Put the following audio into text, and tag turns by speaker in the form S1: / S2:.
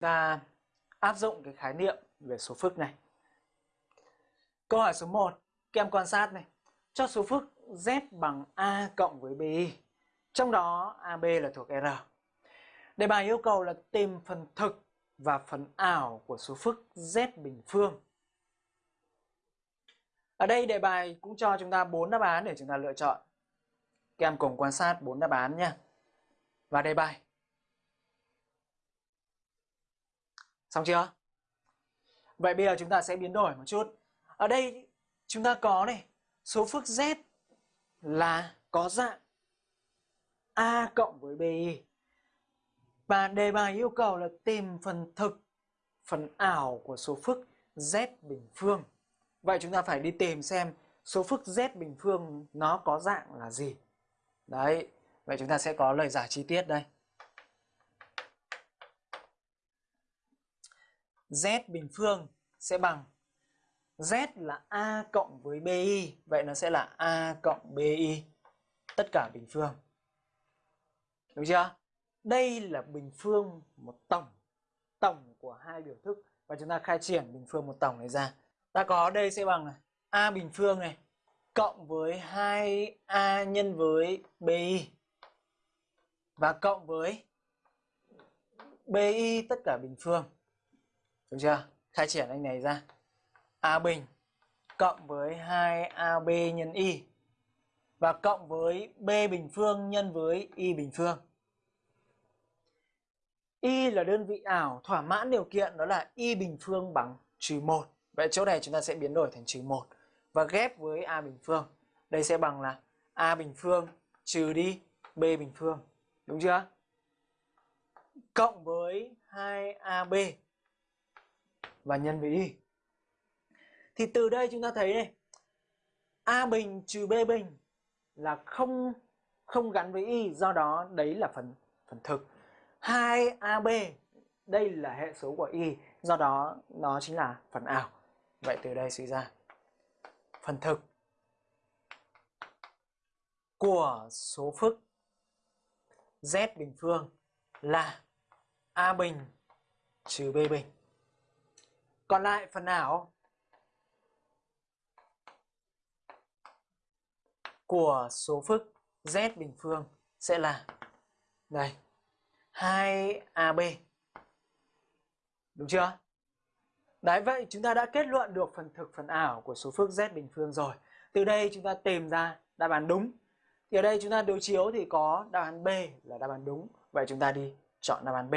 S1: ta áp dụng cái khái niệm về số phức này. Câu hỏi số 1, các em quan sát này. Cho số phức z bằng a cộng với bi. Trong đó AB là thuộc R. Đề bài yêu cầu là tìm phần thực và phần ảo của số phức z bình phương. Ở đây đề bài cũng cho chúng ta bốn đáp án để chúng ta lựa chọn. Các em cùng quan sát bốn đáp án nha. Và đề bài. Xong chưa? Vậy bây giờ chúng ta sẽ biến đổi một chút. Ở đây chúng ta có này, số phức z là có dạng a cộng với bi. Và đề bài yêu cầu là tìm phần thực, phần ảo của số phức z bình phương. Vậy chúng ta phải đi tìm xem số phức z bình phương nó có dạng là gì. Đấy, vậy chúng ta sẽ có lời giải chi tiết đây. Z bình phương sẽ bằng z là a cộng với bi, vậy nó sẽ là a cộng bi tất cả bình phương. Đúng chưa? Đây là bình phương một tổng, tổng của hai biểu thức và chúng ta khai triển bình phương một tổng này ra. Ta có đây sẽ bằng này, a bình phương này cộng với 2a nhân với bi và cộng với bi tất cả bình phương. Được chưa? Khai triển anh này ra. A bình cộng với 2AB nhân Y và cộng với B bình phương nhân với Y bình phương. Y là đơn vị ảo thỏa mãn điều kiện, đó là Y bình phương bằng trừ 1. Vậy chỗ này chúng ta sẽ biến đổi thành trừ 1 và ghép với A bình phương. Đây sẽ bằng là A bình phương trừ đi B bình phương. Đúng chưa? Cộng với 2AB và nhân với y. Thì từ đây chúng ta thấy này, a bình trừ b bình là không không gắn với y, do đó đấy là phần phần thực. 2ab đây là hệ số của y, do đó nó chính là phần ảo. Vậy từ đây suy ra phần thực của số phức z bình phương là a bình trừ b bình. Còn lại phần ảo của số phức z bình phương sẽ là đây 2AB. Đúng chưa? Đấy, vậy chúng ta đã kết luận được phần thực phần ảo của số phức z bình phương rồi. Từ đây chúng ta tìm ra đáp án đúng. Thì ở đây chúng ta đối chiếu thì có đáp án B là đáp án đúng. Vậy chúng ta đi chọn đáp án B.